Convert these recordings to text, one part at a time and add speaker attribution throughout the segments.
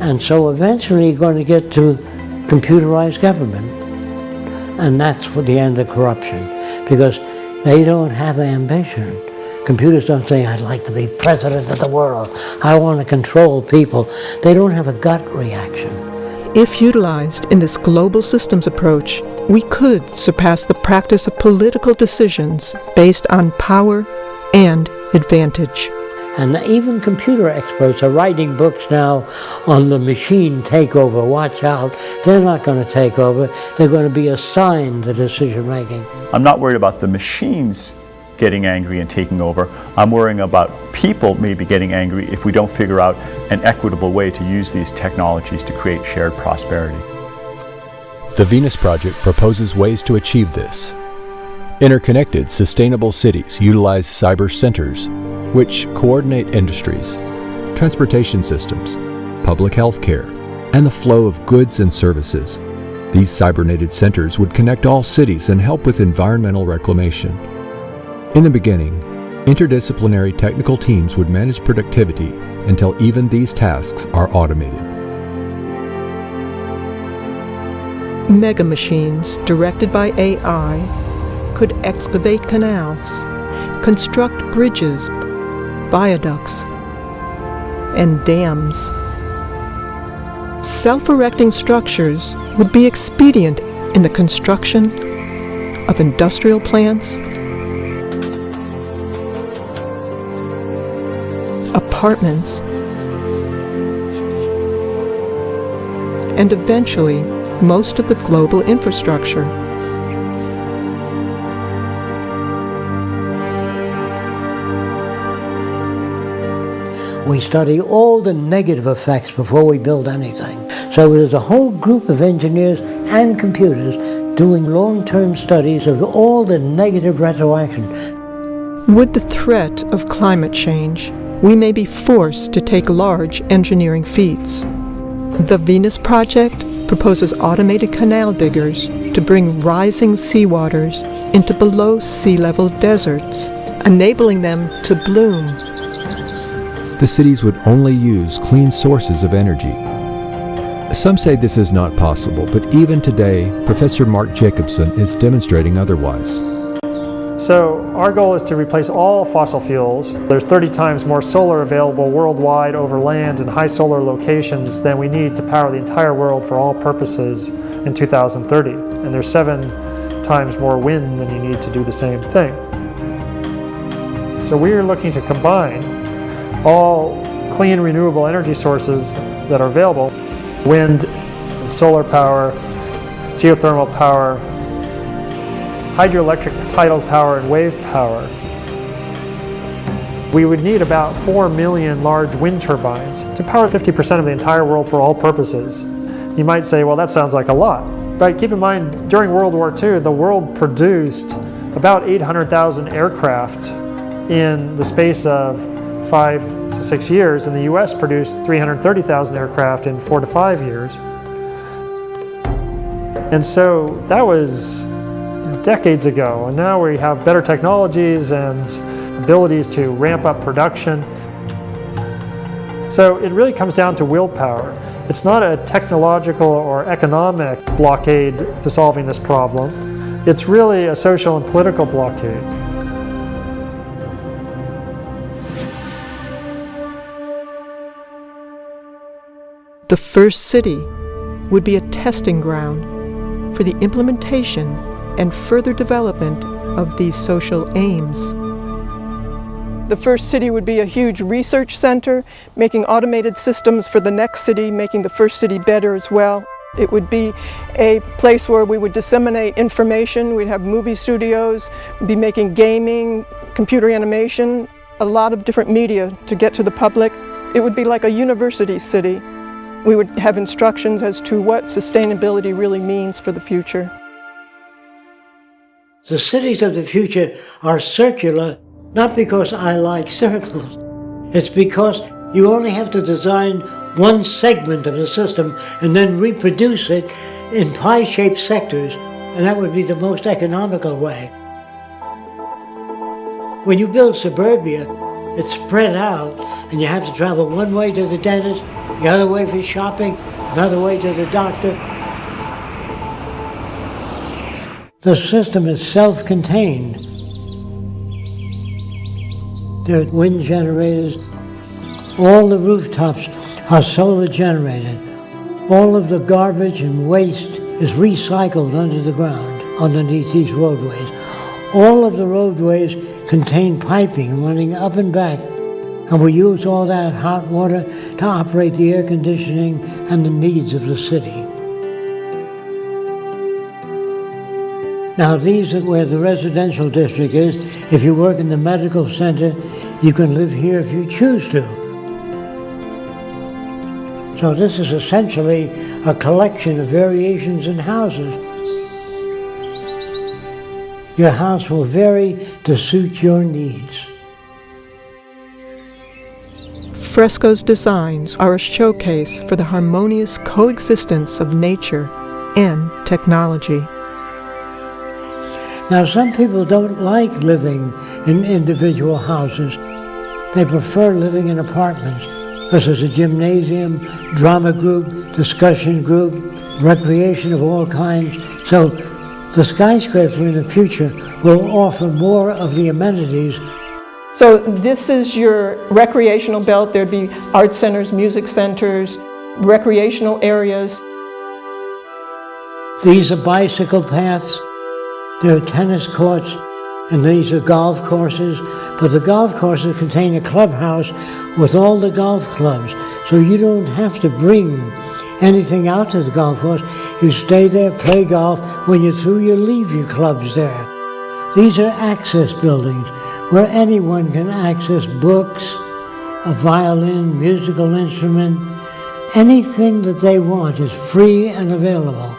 Speaker 1: And so eventually you're going to get to computerized government. And that's for the end of corruption because they don't have ambition. Computers don't say, I'd like to be president of the world. I want to control people. They don't have a gut reaction.
Speaker 2: If utilized in this global systems approach, we could surpass the practice of political decisions based on power and advantage.
Speaker 1: And even computer experts are writing books now on the machine takeover. Watch out. They're not going to take over. They're going to be assigned the decision making.
Speaker 3: I'm not worried about the machines getting angry and taking over. I'm worrying about people maybe getting angry if we don't figure out an equitable way to use these technologies to create shared prosperity.
Speaker 4: The Venus Project proposes ways to achieve this. Interconnected, sustainable cities utilize cyber centers, which coordinate industries, transportation systems, public health care, and the flow of goods and services. These cybernated centers would connect all cities and help with environmental reclamation. In the beginning, interdisciplinary technical teams would manage productivity until even these tasks are automated.
Speaker 2: Mega machines directed by AI could excavate canals, construct bridges, viaducts, and dams. Self-erecting structures would be expedient in the construction of industrial plants apartments, and eventually most of the global infrastructure.
Speaker 1: We study all the negative effects before we build anything. So there's a whole group of engineers and computers doing long-term studies of all the negative retroaction.
Speaker 2: With the threat of climate change, we may be forced to take large engineering feats. The Venus Project proposes automated canal diggers to bring rising seawaters into below sea level deserts, enabling them to bloom.
Speaker 4: The cities would only use clean sources of energy. Some say this is not possible, but even today, Professor Mark Jacobson is demonstrating otherwise.
Speaker 5: So our goal is to replace all fossil fuels. There's 30 times more solar available worldwide over land and high solar locations than we need to power the entire world for all purposes in 2030. And there's seven times more wind than you need to do the same thing. So we're looking to combine all clean renewable energy sources that are available, wind, solar power, geothermal power, hydroelectric tidal power and wave power. We would need about 4 million large wind turbines to power 50% of the entire world for all purposes. You might say, well, that sounds like a lot. But keep in mind, during World War II, the world produced about 800,000 aircraft in the space of five to six years, and the US produced 330,000 aircraft in four to five years. And so that was decades ago, and now we have better technologies and abilities to ramp up production. So it really comes down to willpower. It's not a technological or economic blockade to solving this problem. It's really a social and political blockade.
Speaker 2: The first city would be a testing ground for the implementation and further development of these social aims. The first city would be a huge research center, making automated systems for the next city, making the first city better as well. It would be a place where we would disseminate information, we'd have movie studios, be making gaming, computer animation, a lot of different media to get to the public. It would be like a university city. We would have instructions as to what sustainability really means for the future.
Speaker 1: The cities of the future are circular, not because I like circles. It's because you only have to design one segment of the system and then reproduce it in pie-shaped sectors, and that would be the most economical way. When you build suburbia, it's spread out, and you have to travel one way to the dentist the other way for shopping, another way to the doctor. The system is self-contained. There are wind generators. All the rooftops are solar generated. All of the garbage and waste is recycled under the ground, underneath these roadways. All of the roadways contain piping running up and back, and we use all that hot water to operate the air conditioning and the needs of the city. Now these are where the residential district is. If you work in the medical center, you can live here if you choose to. So this is essentially a collection of variations in houses. Your house will vary to suit your needs.
Speaker 2: Fresco's designs are a showcase for the harmonious coexistence of nature and technology.
Speaker 1: Now, some people don't like living in individual houses. They prefer living in apartments because there's a gymnasium, drama group, discussion group, recreation of all kinds. So the skyscraper in the future will offer more of the amenities
Speaker 2: So this is your recreational belt. There'd be art centers, music centers, recreational areas.
Speaker 1: These are bicycle paths, there are tennis courts, and these are golf courses. But the golf courses contain a clubhouse with all the golf clubs, so you don't have to bring anything out to the golf course. You stay there, play golf. When you're through, you leave your clubs there. These are access buildings where anyone can access books, a violin, musical instrument, anything that they want is free and available.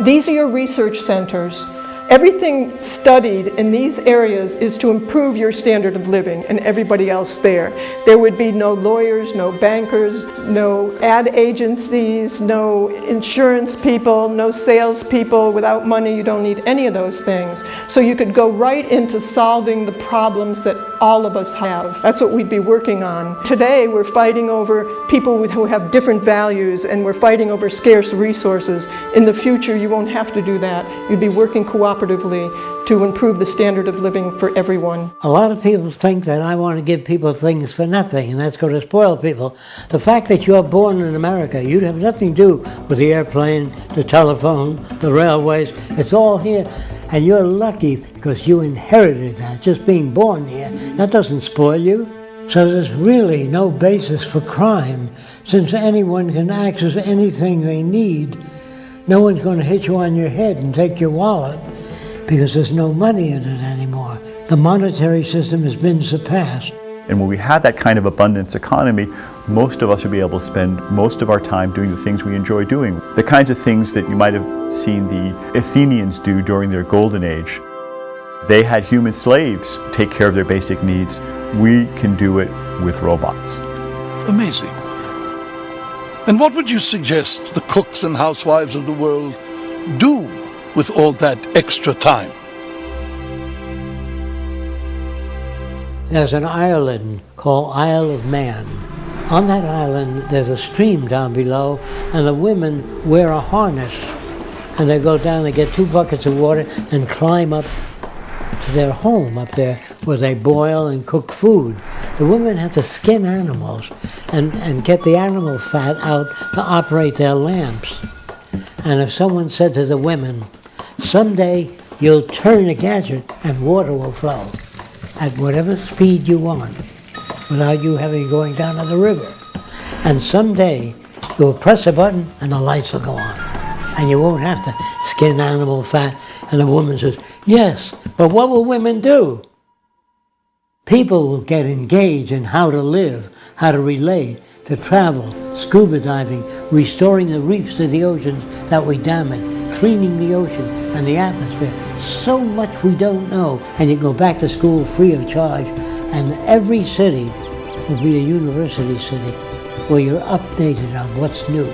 Speaker 2: These are your research centers. Everything studied in these areas is to improve your standard of living and everybody else there. There would be no lawyers, no bankers, no ad agencies, no insurance people, no salespeople. Without money, you don't need any of those things. So you could go right into solving the problems that all of us have. That's what we'd be working on. Today, we're fighting over people who have different values and we're fighting over scarce resources. In the future, you won't have to do that. You'd be working cooperatively to improve the standard of living for everyone.
Speaker 1: A lot of people think that I want to give people things for nothing, and that's going to spoil people. The fact that you're born in America, you have nothing to do with the airplane, the telephone, the railways. It's all here. And you're lucky because you inherited that, just being born here. That doesn't spoil you. So there's really no basis for crime, since anyone can access anything they need. No one's going to hit you on your head and take your wallet because there's no money in it anymore. The monetary system has been surpassed.
Speaker 3: And when we have that kind of abundance economy, most of us will be able to spend most of our time doing the things we enjoy doing. The kinds of things that you might have seen the Athenians do during their golden age. They had human slaves take care of their basic needs. We can do it with robots.
Speaker 6: Amazing. And what would you suggest the cooks and housewives of the world do with all that extra time?
Speaker 1: There's an island called Isle of Man. On that island, there's a stream down below, and the women wear a harness. And they go down, they get two buckets of water, and climb up to their home up there where they boil and cook food. The women have to skin animals and, and get the animal fat out to operate their lamps. And if someone said to the women, someday you'll turn a gadget and water will flow at whatever speed you want without you having going down to the river. And someday you'll press a button and the lights will go on. And you won't have to skin animal fat. And the woman says, yes, but what will women do? People will get engaged in how to live, how to relate, to travel, scuba diving, restoring the reefs to the oceans that we damage, cleaning the ocean and the atmosphere. So much we don't know. And you go back to school free of charge. And every city will be a university city where you're updated on what's new.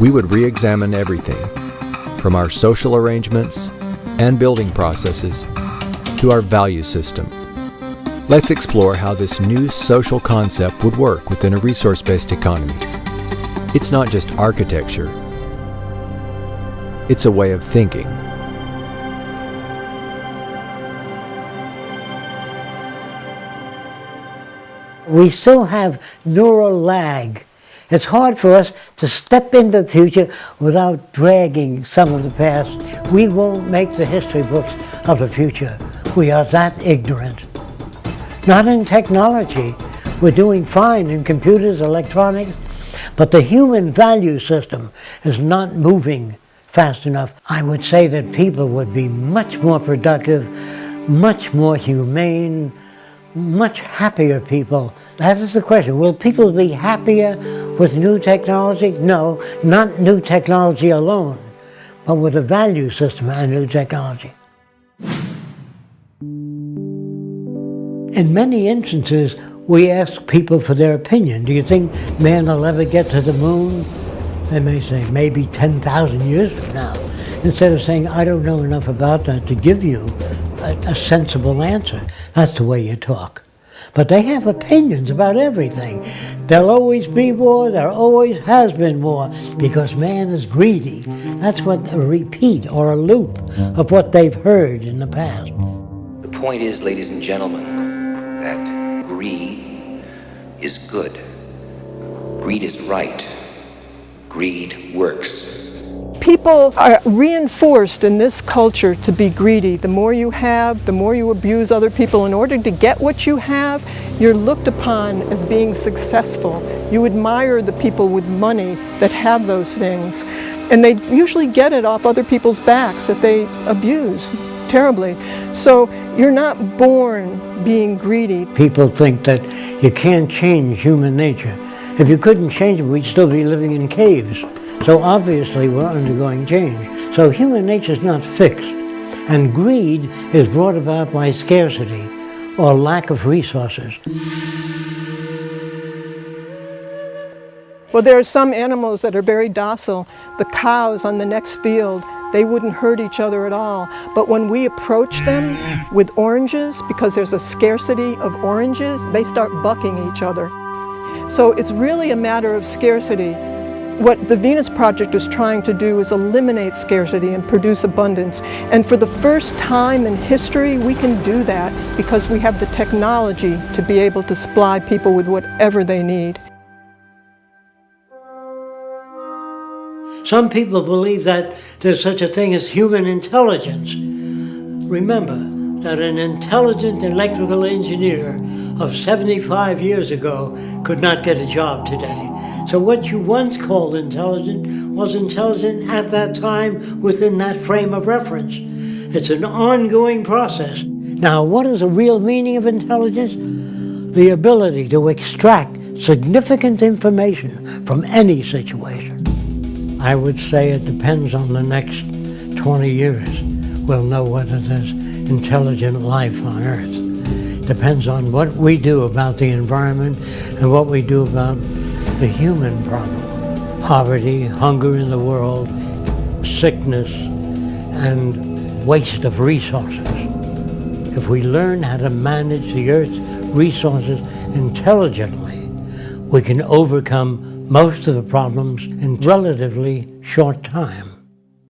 Speaker 4: We would re examine everything from our social arrangements and building processes to our value system. Let's explore how this new social concept would work within a resource-based economy. It's not just architecture, it's a way of thinking.
Speaker 1: We still have neural lag. It's hard for us to step into the future without dragging some of the past. We won't make the history books of the future. We are that ignorant. Not in technology. We're doing fine in computers, electronics, but the human value system is not moving fast enough. I would say that people would be much more productive, much more humane, much happier people. That is the question. Will people be happier with new technology? No, not new technology alone, but with a value system and new technology. In many instances, we ask people for their opinion. Do you think man will ever get to the moon? They may say, maybe 10,000 years from now. Instead of saying, I don't know enough about that to give you a, a sensible answer. That's the way you talk. But they have opinions about everything. There'll always be war, there always has been war, because man is greedy. That's what a repeat or a loop of what they've heard in the past.
Speaker 7: The point is, ladies and gentlemen, that greed is good. Greed is right. Greed works.
Speaker 2: People are reinforced in this culture to be greedy. The more you have, the more you abuse other people. In order to get what you have, you're looked upon as being successful. You admire the people with money that have those things. And they usually get it off other people's backs that they abuse terribly. So you're not born being greedy.
Speaker 1: People think that you can't change human nature. If you couldn't change it, we'd still be living in caves. So obviously we're undergoing change. So human nature is not fixed. And greed is brought about by scarcity or lack of resources.
Speaker 2: Well, there are some animals that are very docile. The cows on the next field, they wouldn't hurt each other at all. But when we approach them with oranges, because there's a scarcity of oranges, they start bucking each other. So it's really a matter of scarcity. What the Venus Project is trying to do is eliminate scarcity and produce abundance. And for the first time in history, we can do that because we have the technology to be able to supply people with whatever they need.
Speaker 1: Some people believe that there's such a thing as human intelligence. Remember that an intelligent electrical engineer of 75 years ago could not get a job today. So what you once called intelligent was intelligent at that time within that frame of reference. It's an ongoing process. Now, what is the real meaning of intelligence? The ability to extract significant information from any situation. I would say it depends on the next 20 years. We'll know whether there's intelligent life on Earth. Depends on what we do about the environment and what we do about the human problem. Poverty, hunger in the world, sickness, and waste of resources. If we learn how to manage the Earth's resources intelligently, we can overcome most of the problems in relatively short time.